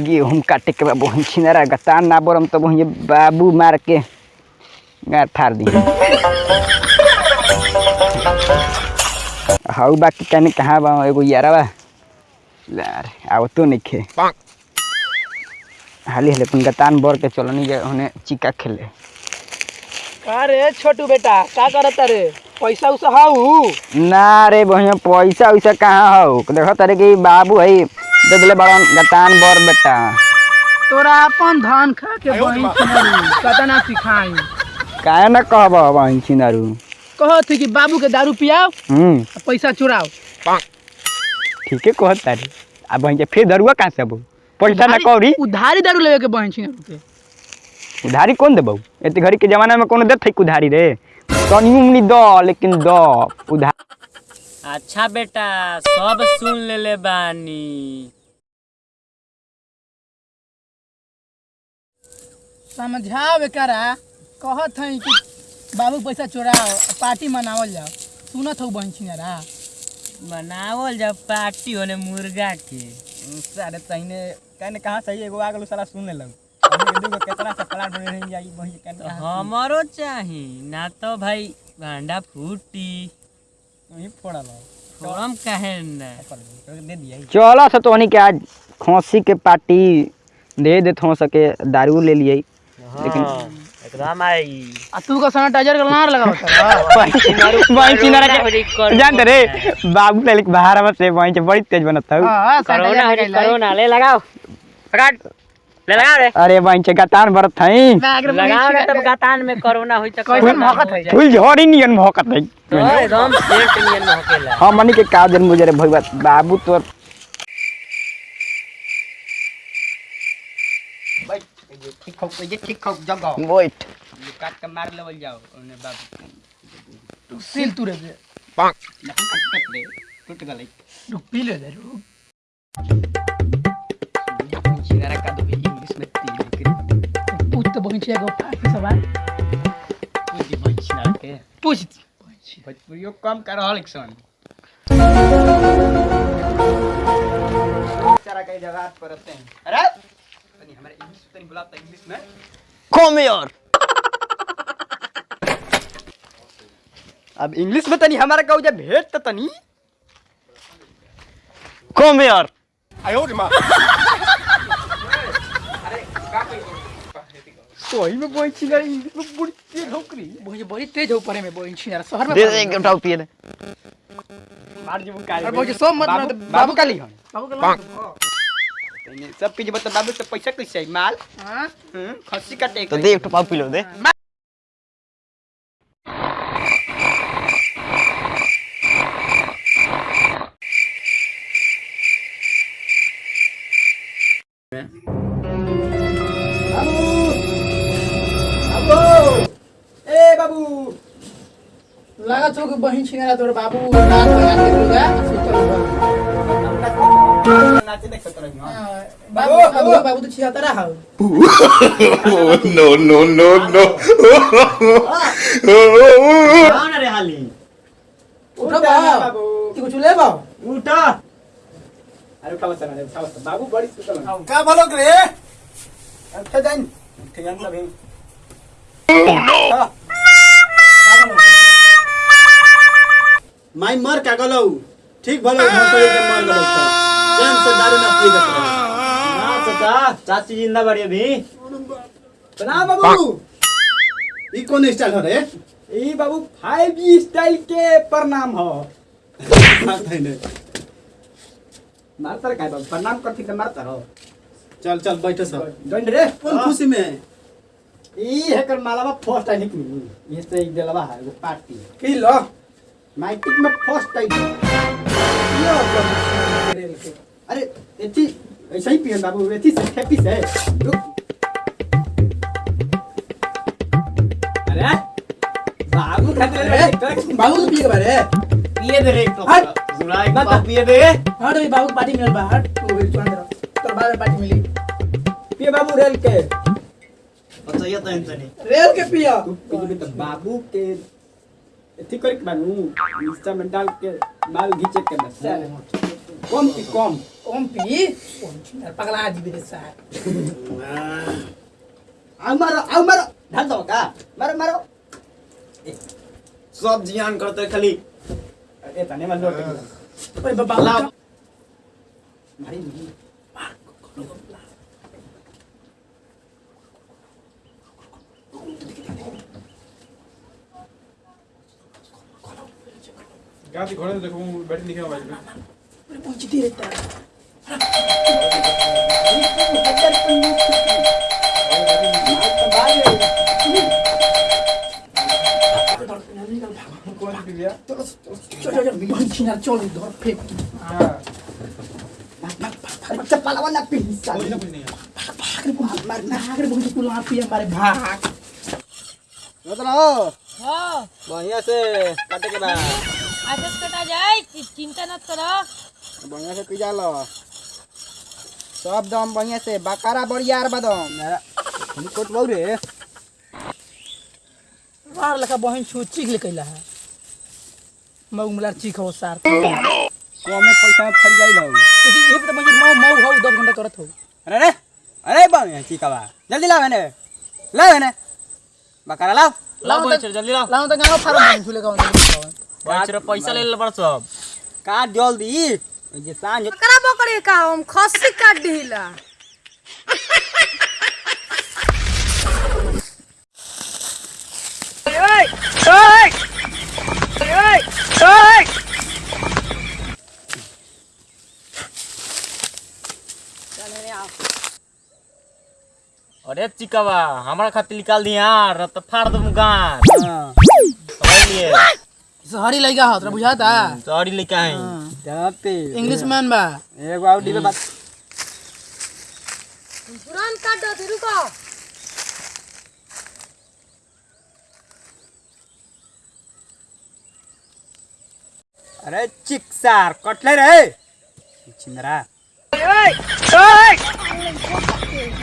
गेहूँ काटे के बाद वहीं छिनारा गतान ना बोरम तो वहीं बाबू मार के गाँठ फाड़ दी हाउ बाकी कहने कहाँ बा एगो यारा बा यार आव तो नहीं खे हाली हाली अपन गतान बोर के चलनी जे उन्हें चिका खेले का रे छोटू बेटा का करत रे पैसा उसा हाउ ना रे बहिया पैसा वैसा कहाँ हो देखो तारे कि बाबू है दे दिले बड़न गतान बोर बेटा। तोरा अपन धान खा के बहिन छिनारी कता ना सिखाई? काहे ना कहब बहिन छिनारू। कहत कि बाबू के दारू पियाओ हम्म। आ पैसा चुराओ ठीके कहत तारी। आ बहिन के फिर दरुआ कहाँ से अब? पैसा ना कौरी उधारी दारू लेवे के बहिन छिनारू के उधारी कौन देबौ? एते घड़ी के जमाना में कोनो देत है उधारी रे? तनी उमनी द लेकिन द उधार अच्छा बेटा सब सुन लेले बानी। समझाओ एकरा कहत हई कि बाबू पैसा चुराओ पार्टी मनावल जाओ। सुनत हूँ बहिन छिनारा बनावल जब पार्टी होने मुर्गा के सारे तहिने कहने कहाँ सही एगो आ गेलो साला सुन तो हमारो चाही ना तो भाई भांडा फूटी। वही हम दे दिया चलो से तोहनी के आज खोसी के पार्टी दे देत हो सके दारू ले लिए लेकिन एकदम आई। आ तू का सैनिटाइजर का नार लगा होता चिनारा के जानते रे बाबू ले बाहर बड़ी तेज बनत हौ। हाँ करोना हो ले लगाओ। पकड़। ले लगाओ रे। अरे गतान भरत लगाओ ना तब गतान में कोरोना होई तो भौंकत है फुल झड़ी नियन भौकत है। तो एकदम सेंट नियन में होकेला हाँ। मनी के का दिन मुझे रे भइबा बाबू तोर ठीक हो ये ठीक हो जगह वेट काट के मार लेवल जाओ ओने बाबू। सील तू रे दे टूट गई रुक पी ले दे रुक चिनारा का दो इंग्लिश में तीन पूछ तो बहिन छिया को सवाल पूछ भाई पूछ भोजपुरियो कम कर रहल सन सारा कई जगह हैं अरे तनी हमारे इंग्लिश तनी बुलाता इंग्लिश में कम यार अब इंग्लिश में तनी हमारा कहू जे भेट त तनी कम यार सोही में कोई में बोई छिना इनको बड़ी तेज होकरी बोई बड़ी तेज हो परे में बोई छिना शहर में दे एक एकदम टाउ मार जीव अरे बोई सब मत बाबू, बाबू काली बाबू काली सब पीजे बता बाबू से पैसा कैसे माल हां खस्सी काटे तो दे एक टपाव पिलो दे लगा तो कि बहिन छिया तोर बाबू रात में आके होगा नाचे देख सकते रही हाँ बाबू बाबू बाबू तो छिया तेरा how no no no no. कौन रे हाली उठो बाबू तू कुछ ले बा उठा अरे उठा बस ना उठा बस बाबू बड़ी सुतल हन का बोलो रे उठे जाइन माई मर का गलौ। ठीक भलो के मर गलौ त चैन से दारू ना पी देत ना चाचा चाची ज़िंदा बड़ी अभी। बना बाबू। ई कौन स्टाइल हो रे? ई बाबू 5G स्टाइल के प्रणाम हो। मारतर काय बाबू प्रणाम करती त मारतर हो चल चल बैठो सब जॉइन रे। कौन खुशी में? ई हेकर मालावा फ़र्स्ट आई निकली। ये से एक दिलवा है पार्टी पी लो? माइटिक में फ़र्स्ट टाइम आई अरे एथी ऐसे ही पियन बाबू एथी से खेपी से अरे बाबू खातिर अरे, बाबू तो पी के बारे पिए दे रे हट। टोकरा जुड़ा एक बार पिए दे। हाँ तो ये बाबू पार्टी मिल बा हट तू भी चुन दे। तोर बाद में पार्टी मिली। पिए बाबू रेल के। अच्छा ये तो इंतनी रेल के पिया। तू तो बाबू के एथी कर के बानू इंस्टा में डाल के माल घीचे के बस कम पी कम कम पी पगला जी मेरे साथ आओ मारो आओ मारो ढाल दो का मारो मारो सब जियान करते खाली ए तने मन लोट ओए बाबा लाओ मारी गाती घोड़े तो देखो वो बैठ लिखे मोबाइल में पूछ दे रहता है। चल चल चल चल इधर फेंक हाँ। बच्चा पाला वाला पी कुछ ना कुछ नहीं है भाग रे भाग मार भाग रे बहुत कुला पी हमारे भाग मतलब हाँ बढ़िया से काटे के बाद। कटा जाए चि- चिंता मत करो। बढ़िया से पिजा लो। सब दम बढ़िया से बकारा बड़ियार बदम। हम कोट बहु रे मार लखा बहन छु चीख ले कैला है। मऊ मुलार चीख हो सार। कमे पैसा में फट जाई लो ये तो मुझे मऊ मऊ हो 10 घंटा करत हो। अरे रे अरे बढ़िया चिकवा जल्दी लाओ ने लाओ ने बकारा लाओ। लाओ जल्दी लाओ लाओ तो गाँव फार्म बन झूले गाँव। बोचर पैसा ले ले बड़ सब। काट जल्दी। जे साँझ करा बकरी का हम खस्सी काट दिला अरे चिकावा हमारा खातिर निकाल दिया रत फाड़ दम गान हाँ। समझ लिए सहरी लइका हो तोरा बुझाता सॉरी लेके आई जाते। इंग्लिश मैन बा। एगो आउट डिबे बात। तुरंत काट दो रुको। अरे चिक्सार कटले रे। चिंदरा।